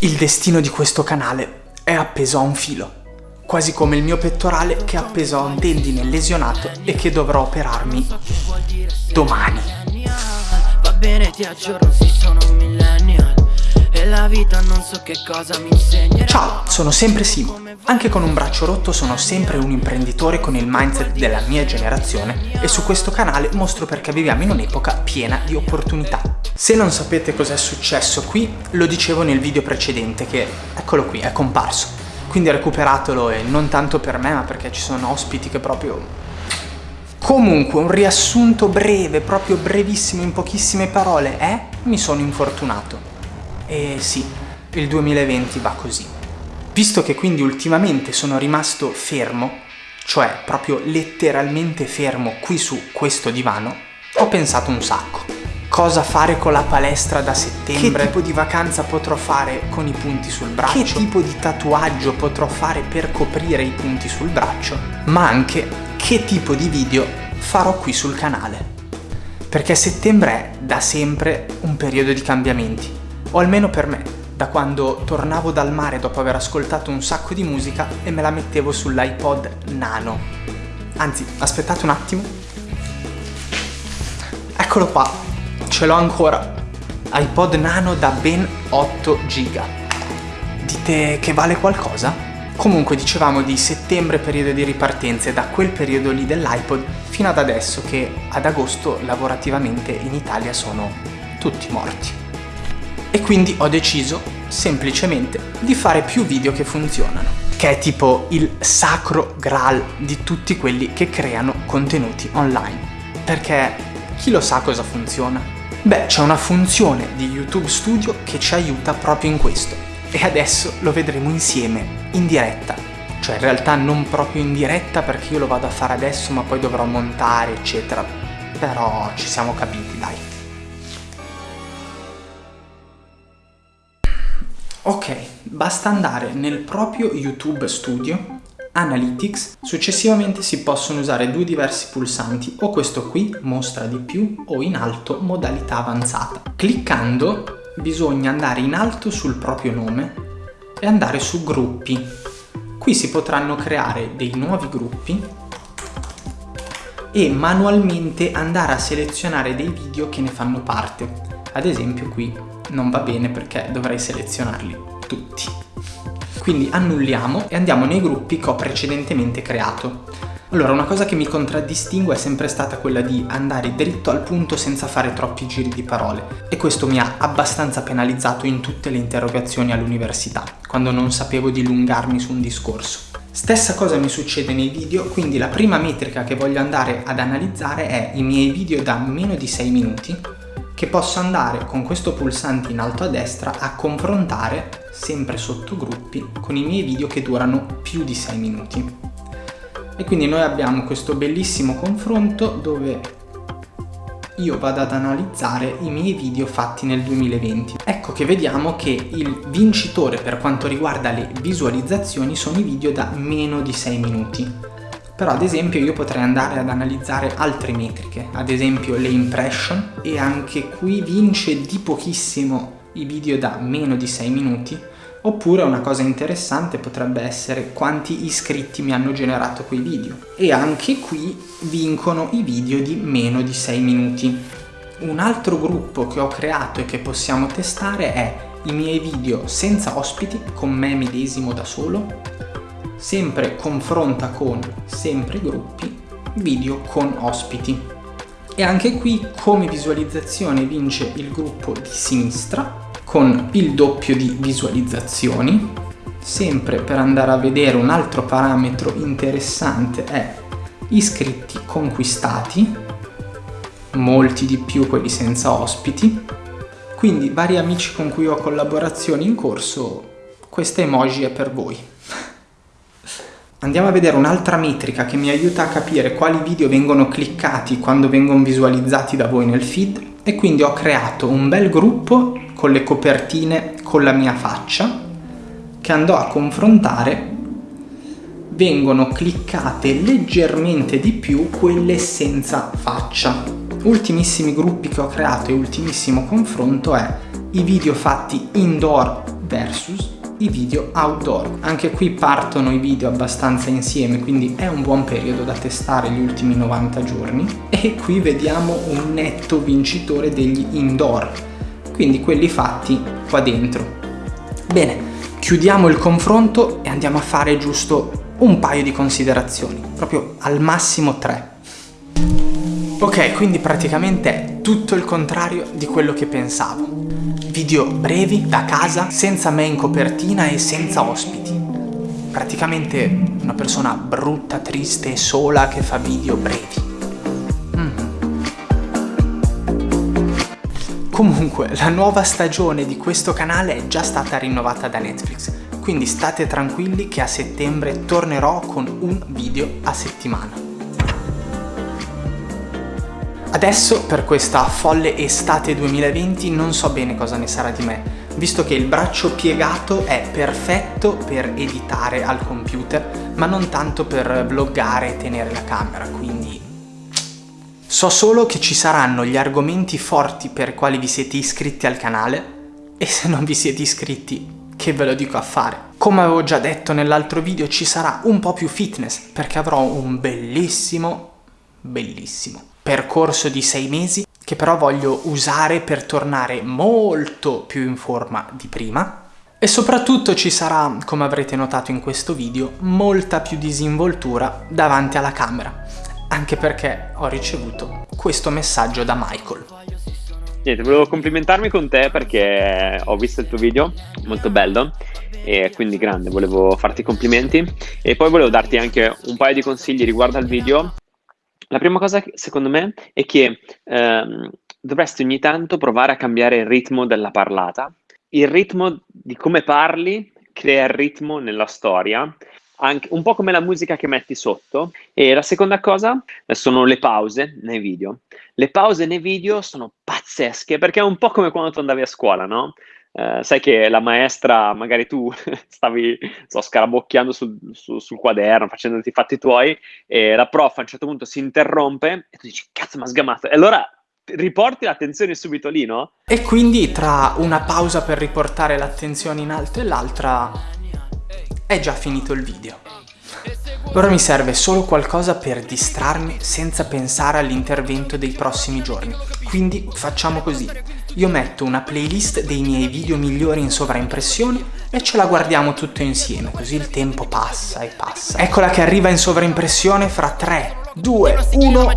Il destino di questo canale è appeso a un filo, quasi come il mio pettorale che è appeso a un tendine lesionato e che dovrò operarmi domani. Va bene, ti aggiorno, si sono un millennial e la vita non so che cosa mi insegna. Ciao, sono sempre Simo. Anche con un braccio rotto sono sempre un imprenditore con il mindset della mia generazione e su questo canale mostro perché viviamo in un'epoca piena di opportunità. Se non sapete cos'è successo qui, lo dicevo nel video precedente che, eccolo qui, è comparso. Quindi recuperatelo e non tanto per me ma perché ci sono ospiti che proprio... Comunque, un riassunto breve, proprio brevissimo, in pochissime parole, è mi sono infortunato. E sì, il 2020 va così. Visto che quindi ultimamente sono rimasto fermo, cioè proprio letteralmente fermo qui su questo divano, ho pensato un sacco. Cosa fare con la palestra da settembre? Che tipo di vacanza potrò fare con i punti sul braccio? Che tipo di tatuaggio potrò fare per coprire i punti sul braccio? Ma anche che tipo di video farò qui sul canale. Perché settembre è da sempre un periodo di cambiamenti o almeno per me, da quando tornavo dal mare dopo aver ascoltato un sacco di musica e me la mettevo sull'iPod Nano. Anzi, aspettate un attimo. Eccolo qua, ce l'ho ancora. iPod Nano da ben 8 giga. Dite che vale qualcosa? Comunque dicevamo di settembre periodo di ripartenza e da quel periodo lì dell'iPod fino ad adesso che ad agosto lavorativamente in Italia sono tutti morti e quindi ho deciso semplicemente di fare più video che funzionano che è tipo il sacro graal di tutti quelli che creano contenuti online perché chi lo sa cosa funziona? Beh, c'è una funzione di YouTube Studio che ci aiuta proprio in questo. E adesso lo vedremo insieme, in diretta. Cioè in realtà non proprio in diretta perché io lo vado a fare adesso ma poi dovrò montare eccetera. Però ci siamo capiti dai. Ok, basta andare nel proprio YouTube Studio, Analytics, successivamente si possono usare due diversi pulsanti, o questo qui, mostra di più, o in alto, modalità avanzata. Cliccando bisogna andare in alto sul proprio nome e andare su gruppi. Qui si potranno creare dei nuovi gruppi e manualmente andare a selezionare dei video che ne fanno parte. Ad esempio qui non va bene perché dovrei selezionarli tutti. Quindi annulliamo e andiamo nei gruppi che ho precedentemente creato. Allora, una cosa che mi contraddistingue è sempre stata quella di andare dritto al punto senza fare troppi giri di parole e questo mi ha abbastanza penalizzato in tutte le interrogazioni all'università, quando non sapevo dilungarmi su un discorso. Stessa cosa mi succede nei video, quindi la prima metrica che voglio andare ad analizzare è i miei video da meno di 6 minuti che posso andare con questo pulsante in alto a destra a confrontare, sempre sotto gruppi, con i miei video che durano più di 6 minuti. E quindi noi abbiamo questo bellissimo confronto dove io vado ad analizzare i miei video fatti nel 2020. Ecco che vediamo che il vincitore per quanto riguarda le visualizzazioni sono i video da meno di 6 minuti però ad esempio io potrei andare ad analizzare altre metriche, ad esempio le impression e anche qui vince di pochissimo i video da meno di 6 minuti oppure una cosa interessante potrebbe essere quanti iscritti mi hanno generato quei video e anche qui vincono i video di meno di 6 minuti. Un altro gruppo che ho creato e che possiamo testare è i miei video senza ospiti con me medesimo da solo sempre confronta con sempre gruppi, video con ospiti. E anche qui come visualizzazione vince il gruppo di sinistra con il doppio di visualizzazioni. Sempre per andare a vedere un altro parametro interessante è iscritti conquistati, molti di più quelli senza ospiti. Quindi vari amici con cui ho collaborazioni in corso, questa emoji è per voi. Andiamo a vedere un'altra metrica che mi aiuta a capire quali video vengono cliccati quando vengono visualizzati da voi nel feed. E quindi ho creato un bel gruppo con le copertine con la mia faccia che andò a confrontare vengono cliccate leggermente di più quelle senza faccia. Ultimissimi gruppi che ho creato e ultimissimo confronto è i video fatti indoor versus i video outdoor. Anche qui partono i video abbastanza insieme, quindi è un buon periodo da testare gli ultimi 90 giorni. E qui vediamo un netto vincitore degli indoor, quindi quelli fatti qua dentro. Bene, chiudiamo il confronto e andiamo a fare giusto un paio di considerazioni, proprio al massimo tre. Ok, quindi praticamente è tutto il contrario di quello che pensavo. Video brevi, da casa, senza me in copertina e senza ospiti. Praticamente una persona brutta, triste e sola che fa video brevi. Mm. Comunque, la nuova stagione di questo canale è già stata rinnovata da Netflix, quindi state tranquilli che a settembre tornerò con un video a settimana. Adesso per questa folle estate 2020 non so bene cosa ne sarà di me, visto che il braccio piegato è perfetto per editare al computer, ma non tanto per vloggare e tenere la camera, quindi... So solo che ci saranno gli argomenti forti per quali vi siete iscritti al canale, e se non vi siete iscritti, che ve lo dico a fare. Come avevo già detto nell'altro video, ci sarà un po' più fitness, perché avrò un bellissimo, bellissimo percorso di sei mesi che però voglio usare per tornare molto più in forma di prima. E soprattutto ci sarà, come avrete notato in questo video, molta più disinvoltura davanti alla camera. Anche perché ho ricevuto questo messaggio da Michael. Niente, volevo complimentarmi con te perché ho visto il tuo video, molto bello e quindi grande, volevo farti complimenti. E poi volevo darti anche un paio di consigli riguardo al video la prima cosa, secondo me, è che ehm, dovresti ogni tanto provare a cambiare il ritmo della parlata. Il ritmo di come parli crea il ritmo nella storia, anche, un po' come la musica che metti sotto. E la seconda cosa sono le pause nei video. Le pause nei video sono pazzesche perché è un po' come quando tu andavi a scuola, no? Eh, sai che la maestra, magari tu stavi so, scarabocchiando sul, su, sul, quaderno, facendoti i fatti tuoi, e la prof a un certo punto si interrompe e tu dici, cazzo, mi ha sgamato. E allora riporti l'attenzione subito lì, no? E quindi tra una pausa per riportare l'attenzione in alto e l'altra è già finito il video. Ora mi serve solo qualcosa per distrarmi senza pensare all'intervento dei prossimi giorni. Quindi facciamo così. Io metto una playlist dei miei video migliori in sovraimpressione e ce la guardiamo tutto insieme, così il tempo passa e passa. Eccola che arriva in sovraimpressione fra 3, 2, 1...